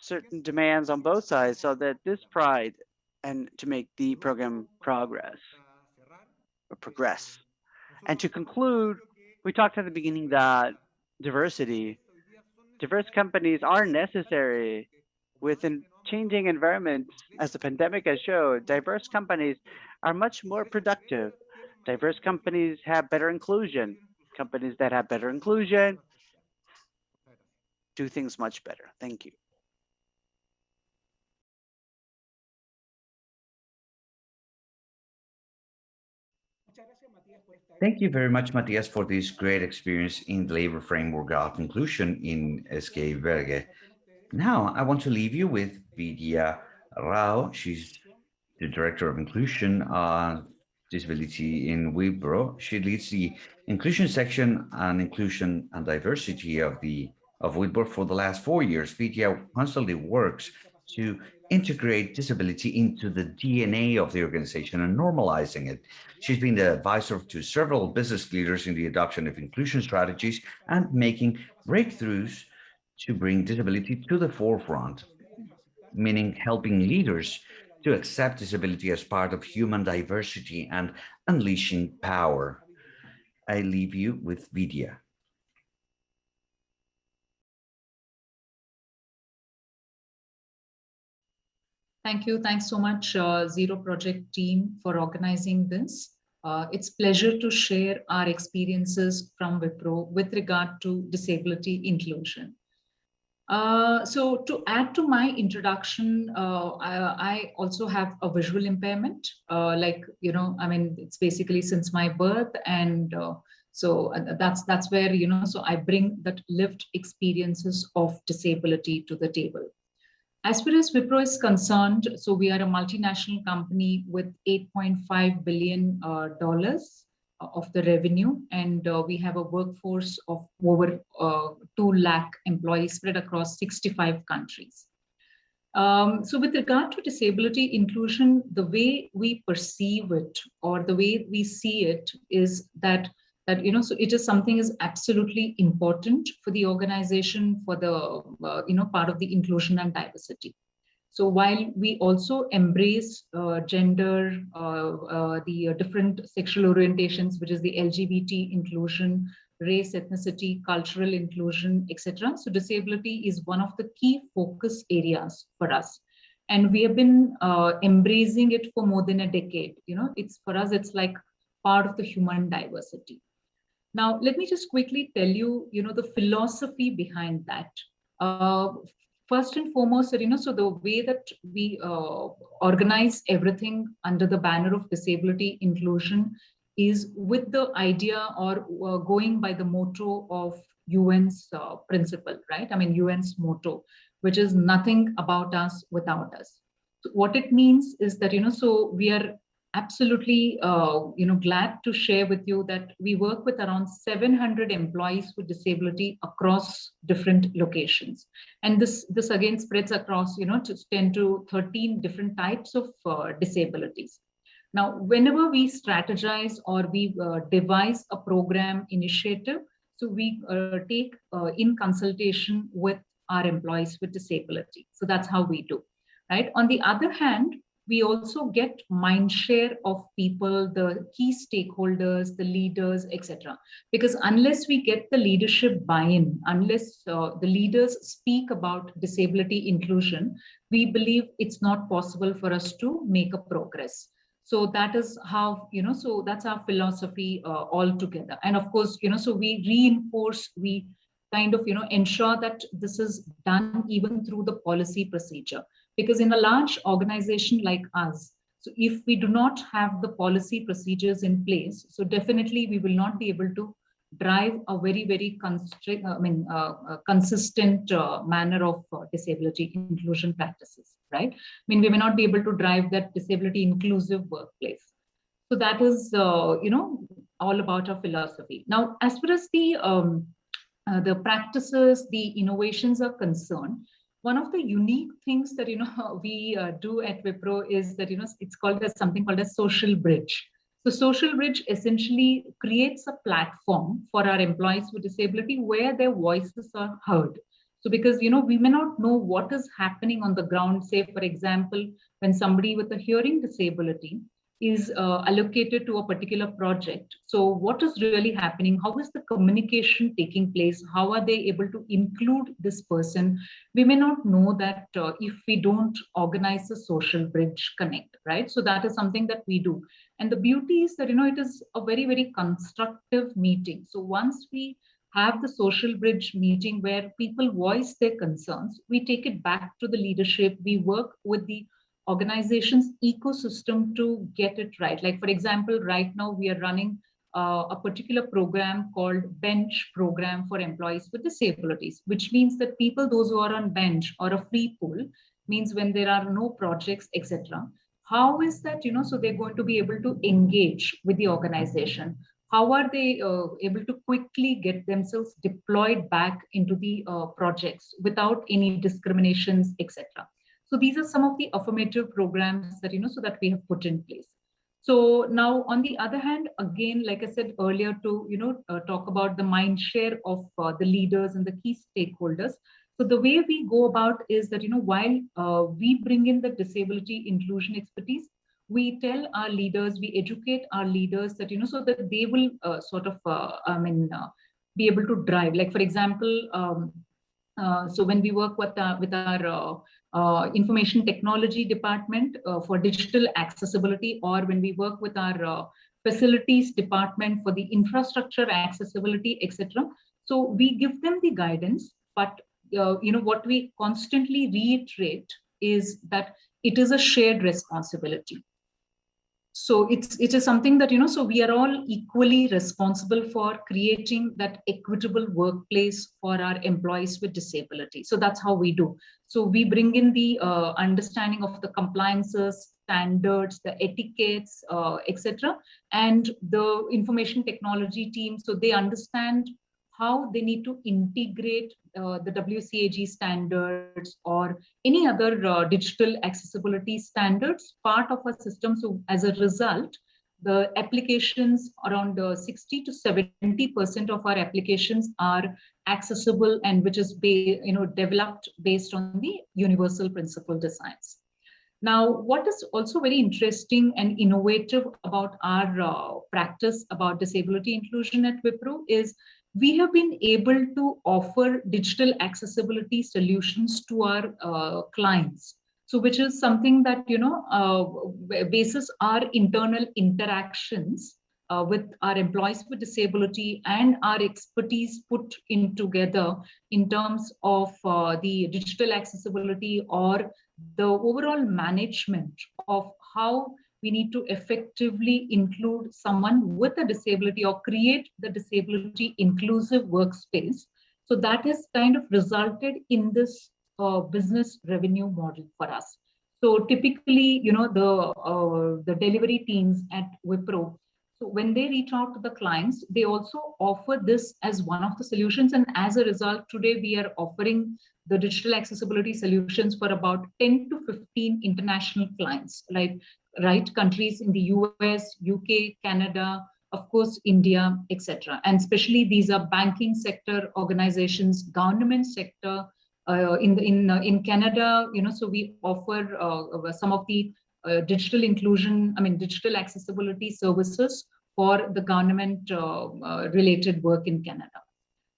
certain demands on both sides so that this pride and to make the program progress or progress. And to conclude, we talked at the beginning that diversity, diverse companies are necessary within changing environments, as the pandemic has showed, diverse companies are much more productive. Diverse companies have better inclusion. Companies that have better inclusion do things much better. Thank you. Thank you very much, Matias, for this great experience in the labor framework of inclusion in SK Bergé. Now, I want to leave you with Vidya Rao. She's the Director of Inclusion uh, Disability in Wipro. She leads the inclusion section and inclusion and diversity of the of Wipro for the last four years. Vidya constantly works to integrate disability into the DNA of the organization and normalizing it. She's been the advisor to several business leaders in the adoption of inclusion strategies and making breakthroughs to bring disability to the forefront, meaning helping leaders to accept disability as part of human diversity and unleashing power. I leave you with Vidya. Thank you. Thanks so much, uh, Zero Project team for organizing this. Uh, it's pleasure to share our experiences from Wipro with regard to disability inclusion. Uh, so to add to my introduction, uh, I, I, also have a visual impairment. Uh, like, you know, I mean, it's basically since my birth. And uh, so uh, that's, that's where, you know, so I bring that lived experiences of disability to the table. As far as Wipro is concerned, so we are a multinational company with 8.5 billion dollars of the revenue and uh, we have a workforce of over uh, 2 lakh employees spread across 65 countries. Um, so with regard to disability inclusion, the way we perceive it or the way we see it is that that you know so it is something is absolutely important for the organization for the uh, you know part of the inclusion and diversity so while we also embrace uh, gender, uh, uh, the different sexual orientations, which is the LGBT inclusion, race, ethnicity, cultural inclusion, etc. So disability is one of the key focus areas for us. And we have been uh, embracing it for more than a decade. You know, it's for us, it's like part of the human diversity. Now, let me just quickly tell you, you know, the philosophy behind that. Uh, first and foremost, you know, so the way that we uh, organize everything under the banner of disability inclusion is with the idea or uh, going by the motto of UN's uh, principle, right? I mean, UN's motto, which is nothing about us without us. So what it means is that, you know, so we are absolutely uh, you know glad to share with you that we work with around 700 employees with disability across different locations. And this this again spreads across you know to 10 to 13 different types of uh, disabilities. Now whenever we strategize or we uh, devise a program initiative so we uh, take uh, in consultation with our employees with disability. So that's how we do right? On the other hand we also get mind share of people, the key stakeholders, the leaders, etc. Because unless we get the leadership buy-in, unless uh, the leaders speak about disability inclusion, we believe it's not possible for us to make a progress. So that is how, you know, so that's our philosophy uh, altogether. And of course, you know, so we reinforce, we kind of, you know, ensure that this is done even through the policy procedure. Because in a large organization like us, so if we do not have the policy procedures in place, so definitely we will not be able to drive a very, very constrict, I mean, uh, uh, consistent uh, manner of uh, disability inclusion practices, right? I mean, we may not be able to drive that disability inclusive workplace. So that is, uh, you know, all about our philosophy. Now, as far as the um, uh, the practices, the innovations are concerned, one of the unique things that you know we uh, do at Wipro is that you know it's called as something called a social bridge. So Social Bridge essentially creates a platform for our employees with disability where their voices are heard. So because, you know, we may not know what is happening on the ground, say, for example, when somebody with a hearing disability is uh, allocated to a particular project. So what is really happening? How is the communication taking place? How are they able to include this person? We may not know that uh, if we don't organize a social bridge connect, right? So that is something that we do. And the beauty is that, you know, it is a very, very constructive meeting. So once we have the social bridge meeting where people voice their concerns, we take it back to the leadership. We work with the organization's ecosystem to get it right. Like, for example, right now we are running uh, a particular program called bench program for employees with disabilities, which means that people, those who are on bench or a free pool, means when there are no projects, etc. How is that, you know, so they're going to be able to engage with the organization? How are they uh, able to quickly get themselves deployed back into the uh, projects without any discriminations, etc. So these are some of the affirmative programs that, you know, so that we have put in place. So now, on the other hand, again, like I said earlier, to you know uh, talk about the mind share of uh, the leaders and the key stakeholders. So the way we go about is that you know while uh, we bring in the disability inclusion expertise, we tell our leaders, we educate our leaders that you know so that they will uh, sort of uh, I mean uh, be able to drive. Like for example, um, so when we work with with our uh, information technology department uh, for digital accessibility or when we work with our uh, facilities department for the infrastructure accessibility etc so we give them the guidance but uh, you know what we constantly reiterate is that it is a shared responsibility so it's it is something that you know so we are all equally responsible for creating that equitable workplace for our employees with disability. So that's how we do. So we bring in the uh, understanding of the compliances standards the etiquettes uh, etc and the information technology team so they understand how they need to integrate uh, the WCAG standards or any other uh, digital accessibility standards part of our system. So as a result, the applications around uh, 60 to 70% of our applications are accessible and which is you know developed based on the universal principle designs. Now, what is also very interesting and innovative about our uh, practice about disability inclusion at Wipro is we have been able to offer digital accessibility solutions to our uh, clients. So which is something that, you know, uh, basis our internal interactions uh, with our employees with disability and our expertise put in together in terms of uh, the digital accessibility or the overall management of how we need to effectively include someone with a disability or create the disability inclusive workspace. So that has kind of resulted in this uh, business revenue model for us. So typically, you know, the uh, the delivery teams at Wipro, so when they reach out to the clients, they also offer this as one of the solutions. And as a result, today we are offering the digital accessibility solutions for about 10 to 15 international clients, like right countries in the US, UK, Canada, of course, India, etc. And especially these are banking sector organizations, government sector. Uh, in in uh, in Canada, you know, so we offer uh, some of the uh, digital inclusion, I mean, digital accessibility services for the government uh, uh, related work in Canada.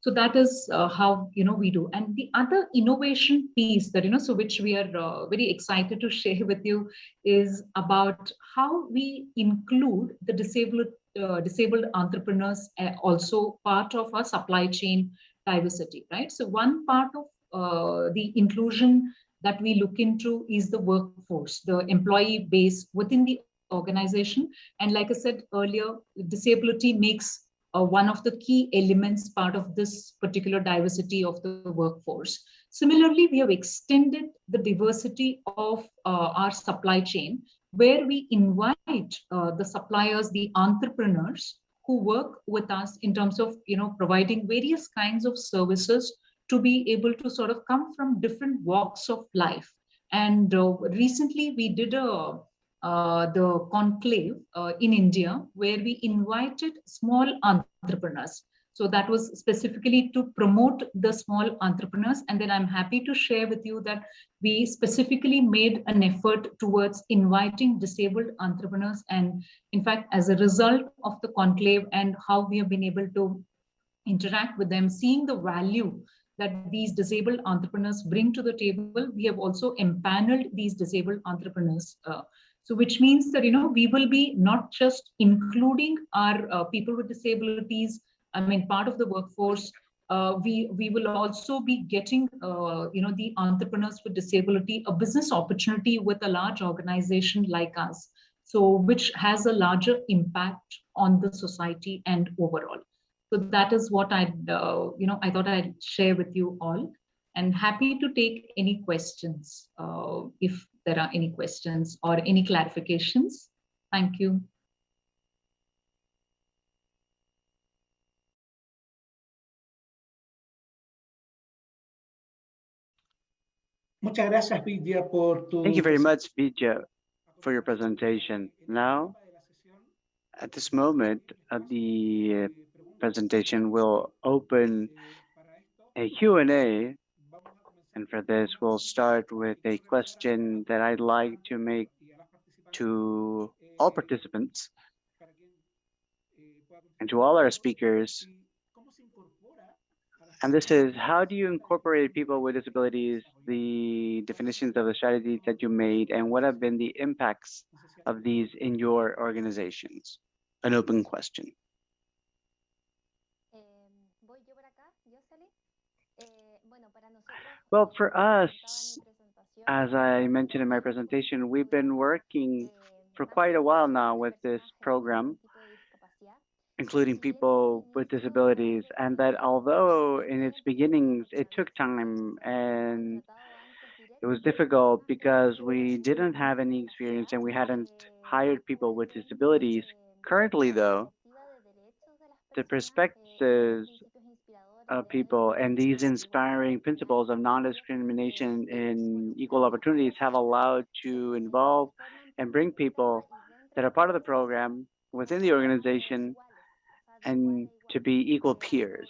So that is uh, how, you know, we do. And the other innovation piece that, you know, so which we are uh, very excited to share with you is about how we include the disabled, uh, disabled entrepreneurs uh, also part of our supply chain diversity, right? So one part of uh, the inclusion that we look into is the workforce, the employee base within the organization. And like I said earlier, disability makes uh, one of the key elements part of this particular diversity of the workforce. Similarly, we have extended the diversity of uh, our supply chain where we invite uh, the suppliers, the entrepreneurs who work with us in terms of you know providing various kinds of services to be able to sort of come from different walks of life. And uh, recently we did a uh, the conclave uh, in India, where we invited small entrepreneurs. So that was specifically to promote the small entrepreneurs. And then I'm happy to share with you that we specifically made an effort towards inviting disabled entrepreneurs. And in fact, as a result of the conclave and how we have been able to interact with them, seeing the value that these disabled entrepreneurs bring to the table, we have also empaneled these disabled entrepreneurs uh, so which means that, you know, we will be not just including our uh, people with disabilities, I mean, part of the workforce, uh, we, we will also be getting, uh, you know, the entrepreneurs with disability, a business opportunity with a large organization like us. So which has a larger impact on the society and overall. So that is what I, uh, you know, I thought I'd share with you all and happy to take any questions uh, if there are any questions or any clarifications. Thank you. Muchas gracias, Vidya, por tu Thank you very much, Vijay, for your presentation. Now, at this moment of the uh, presentation, we'll open a Q&A and for this, we'll start with a question that I'd like to make to all participants and to all our speakers. And this is, how do you incorporate people with disabilities, the definitions of the strategies that you made, and what have been the impacts of these in your organizations? An open question. Well, for us, as I mentioned in my presentation, we've been working for quite a while now with this program, including people with disabilities, and that although in its beginnings it took time and it was difficult because we didn't have any experience and we hadn't hired people with disabilities. Currently, though, the perspectives of people and these inspiring principles of non-discrimination and equal opportunities have allowed to involve and bring people that are part of the program within the organization and to be equal peers.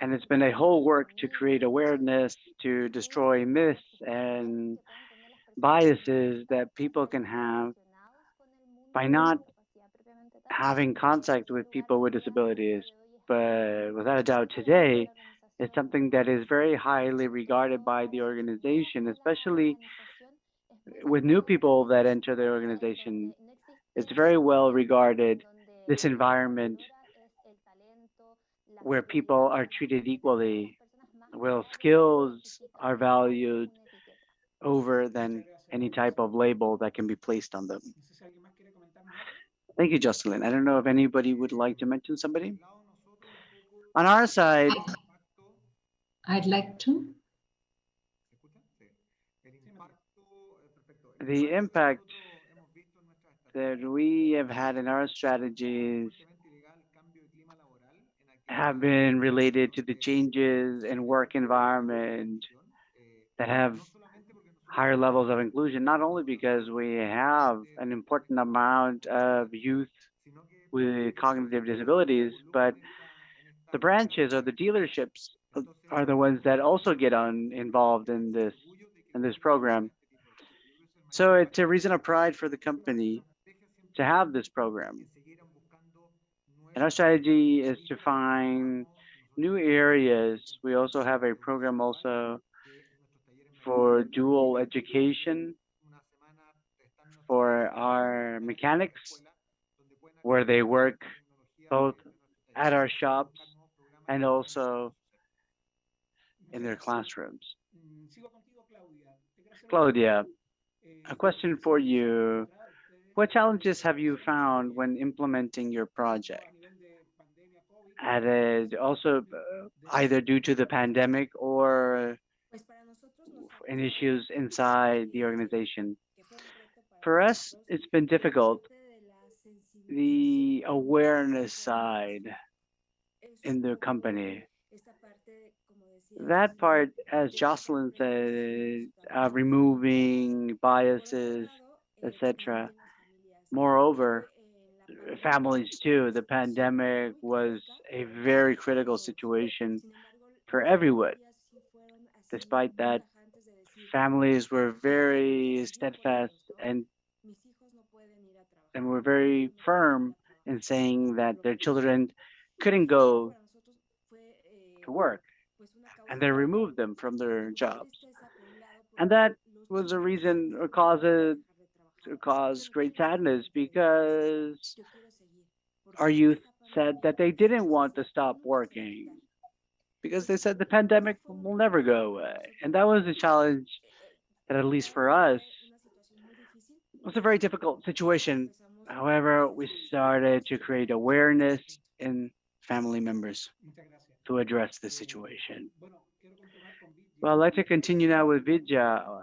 And it's been a whole work to create awareness, to destroy myths and biases that people can have by not having contact with people with disabilities but without a doubt today, it's something that is very highly regarded by the organization, especially with new people that enter the organization. It's very well regarded, this environment where people are treated equally, where skills are valued over than any type of label that can be placed on them. Thank you, Jocelyn. I don't know if anybody would like to mention somebody. On our side, I'd like to. The impact that we have had in our strategies have been related to the changes in work environment that have higher levels of inclusion, not only because we have an important amount of youth with cognitive disabilities, but the branches or the dealerships are the ones that also get on involved in this in this program. So it's a reason of pride for the company to have this program And our strategy is to find new areas. We also have a program also for dual education for our mechanics, where they work both at our shops and also in their classrooms. Claudia. A question for you. What challenges have you found when implementing your project? Added also uh, either due to the pandemic or in issues inside the organization. For us, it's been difficult. The awareness side in their company. esta parte, como decía That part, as Jocelyn said, uh, removing biases, etc. Moreover, Eh, pandemia, families too. The pandemic was a very critical situation for everyone. familias sí fueron así Despite that, tajantes de decir, Families were very steadfast and, Mis hijos no pueden ir a trabajar, and were very hijos no pueden firm ir a trabajar". in saying that their children couldn't go to work and they removed them from their jobs. And that was a reason or cause "Yo quiero it dejar to cause great sadness because our youth said that they didn't want to stop "¿Cómo nos va a working because they said the pandemic will never go away. And that was a challenge that at least for us was a very difficult situation. However, we started to create awareness in family members to address the situation. Bueno, quiero continuar con Vicky. Well, I'd like to continue now with Vidya uh,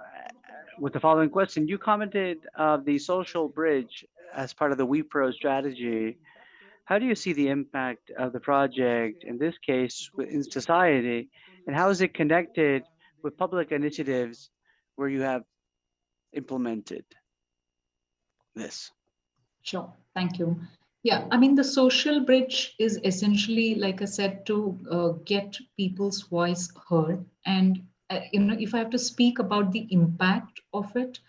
with the following question. You commented of the social bridge as part of the Wipro strategy. How do you see the impact of the project, in this case, wi- in society, and how is it connected with public initiatives where you have implemented this? Sure, thank you. Yeah, I mean, the social bridge is essentially, like I said, to uh, get people's voice heard. And, uh, you know, if I have to speak about the impact of it,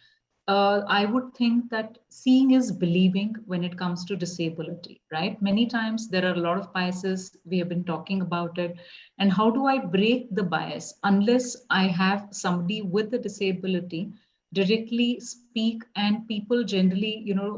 uh, I would think that seeing is believing when it comes to disability, right? Many times there are a lot of biases. We have been talking about it. And how do I break the bias unless I have somebody with a disability directly speak and people generally, you know,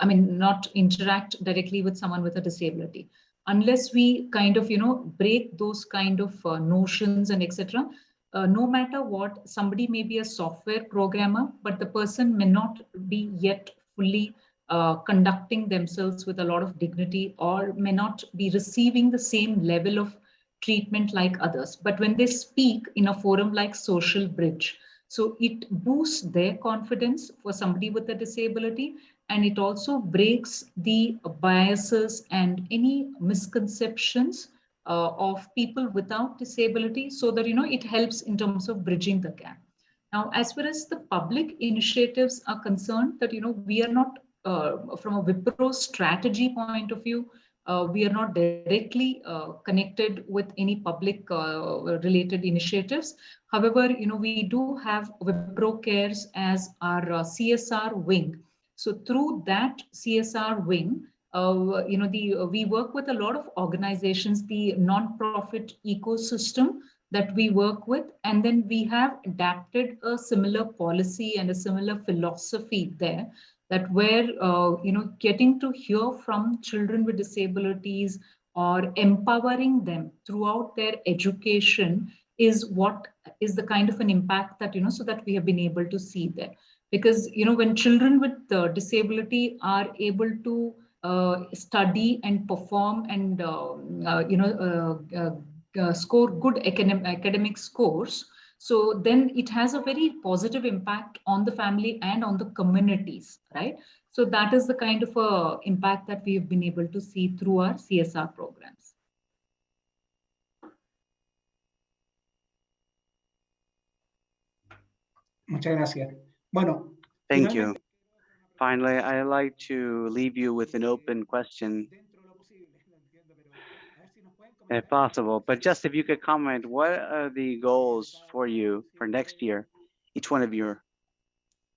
I mean, not interact directly with someone with a disability. Unless we kind of, you know, break those kind of uh, notions and etc uh, no matter what, somebody may be a software programmer, but the person may not be yet fully uh, conducting themselves with a lot of dignity or may not be receiving the same level of treatment like others. But when they speak in a forum like Social Bridge, so it boosts their confidence for somebody with a disability and it also breaks the biases and any misconceptions uh, of people without disability so that you know it helps in terms of bridging the gap. Now as far as the public initiatives are concerned that you know we are not uh, from a wipro strategy point of view we are not directly uh, connected with any public uh, related initiatives. However you know we do have wipro cares as our uh, csr wing. So through that csr wing uh, you know, the uh, we work with a lot of organizations, the non-profit ecosystem that we work with, and then we have adapted a similar policy and a similar philosophy there that where uh, you know getting to hear from children with disabilities or empowering them throughout their education is what is the kind of an impact that you know so that we have been able to see there. Because you know when children with uh, disability are able to uh, study and perform and um, uh, you know uh, score good academic academic scores so then it has a very positive impact on the family and on the communities right so that is the kind of a impact that we have been able to see through our csr programs Muchas gracias. Bueno, Thank you. Finally, I'd like to leave you with an open question, if possible. But just if you could comment, what are the goals for you for next year, each one of your,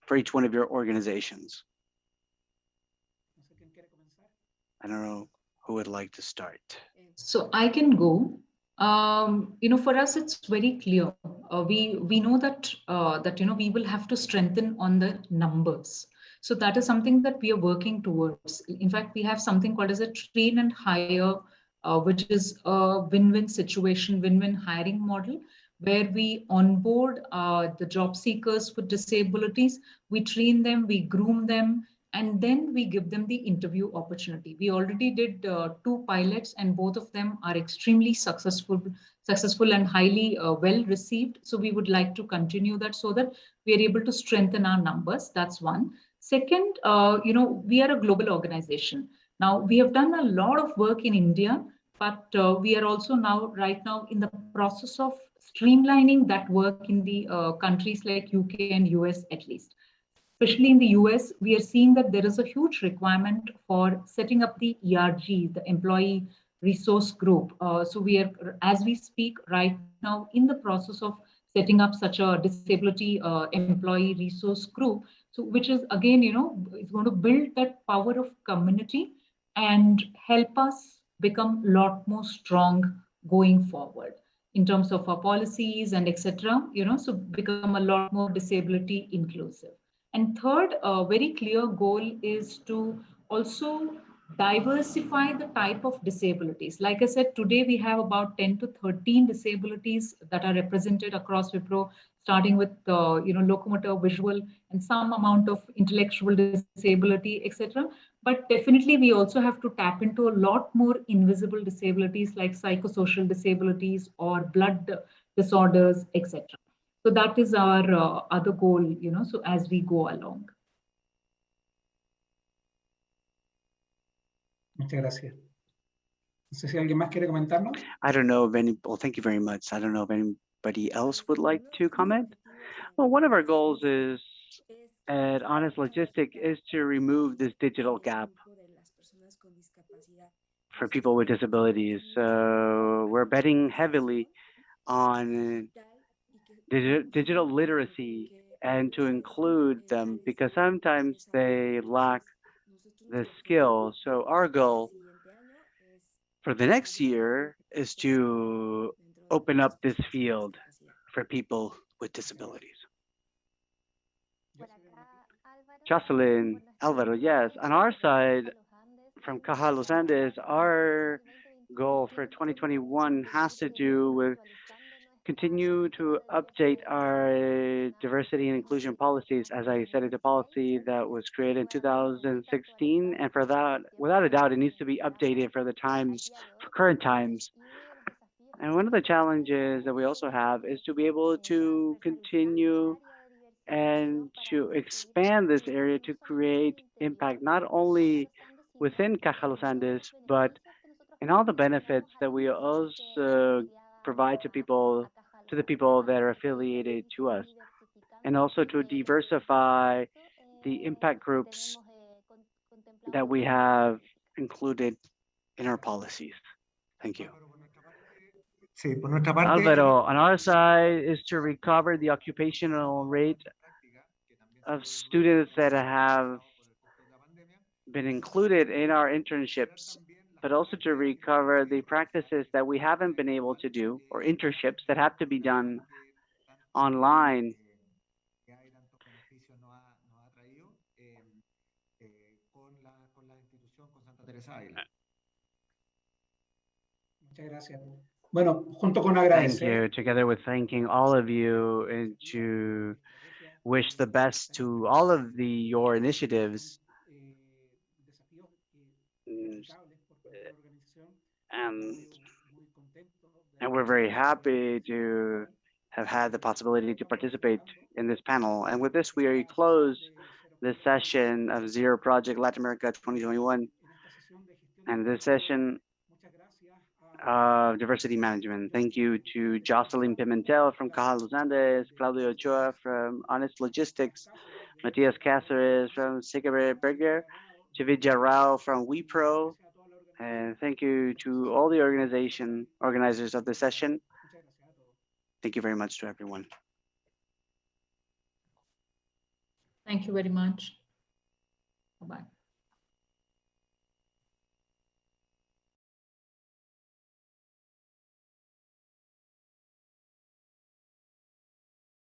for each one of your organizations? I don't know who who would like to start? So I can go. Um, you know, for us, it's very clear. Uh, we we know that uh, that you know we will have to strengthen on the numbers. So that is something that we are working towards. In fact, we have something called as a train and hire, uh, which is a win-win situation, win-win hiring model, where we onboard uh, the job seekers with disabilities, we train them, we groom them, and then we give them the interview opportunity. We already did uh, two pilots and both of them are extremely successful, successful and highly uh, well received. So we would like to continue that so that we are able to strengthen our numbers. That's one. Second, uh, you know, we are a global organization. Now we have done a lot of work in India, but uh, we are also now right now in the process of streamlining that work in the uh, countries like UK and US at least especially in the US, we are seeing that there is a huge requirement for setting up the ERG, the Employee Resource Group. Uh, so we are, as we speak right now, in the process of setting up such a disability uh, employee resource group. So which is again, you know, it's going to build that power of community and help us become a lot more strong going forward in terms of our policies and etc. You know, so become a lot more disability inclusive. And third, a very clear goal is to also diversify the type of disabilities. Like I said, today we have about 10 to 13 disabilities that are represented across Wipro, starting with uh, you know locomotor, visual, and some amount of intellectual disability, etc. But definitely we also have to tap into a lot more invisible disabilities like psychosocial disabilities or blood disorders, etc. So that is our uh, other goal, you know, so as we go along. Muchas gracias. No sé si alguien más quiere comentarnos. I don't know if any, well, thank you very much. I don't know if anybody else would like to comment. Well, one of our goals is at Honest Logistic is to remove this digital gap for people with disabilities. So we're betting heavily on digi digital literacy and to include them because sometimes they lack the skill. So our goal for the next year is to open up this field for people with disabilities. Jocelyn, Alvaro, yes. On our side, from Caja Los Andes, our goal for 2021 has to do with continue to update our diversity and inclusion policies. As I said, it's a policy that was created in 2016. And for that, without a doubt, it needs to be updated for the times, for current times. And one of the challenges that we also have is to be able to continue and to expand this area to create impact, not only within Caja Los Andes, but in all the benefits that we also provide to people, to the people that are affiliated to us, and also to diversify the impact groups that we have included in our policies. Thank you. Sí, por nuestra parte, Alvaro, on our side is to recover the occupational rate of students that have been included in our internships, but also to recover the practices that we haven't been able to do or internships that have to be done online. que hay tantos beneficios nos ha, nos ha traído con, la, con la institución, con Santa Teresa de Ávila. Muchas gracias. Bueno, junto con Thank you, together with thanking all of you and to wish the best to all of the your initiatives eh, desafíos que impecables por parte de la organización. and Eh, muy contento de and we're very happy to have had the possibility to participate in this panel. And with this, we close this session of Zero Project Latin America 2021 en esta sesión de gestión and this session Muchas gracias a of diversity management. Thank you to Jocelyn Pimentel from Caja Los Andes, Claudio Ochoa from Honest Logistics, Matías Cáceres from SK Bergé, Chividja Rao from Wipro, and thank you to all the organization organizers of the session. Thank you very much to everyone. Thank you very much. Bye-bye.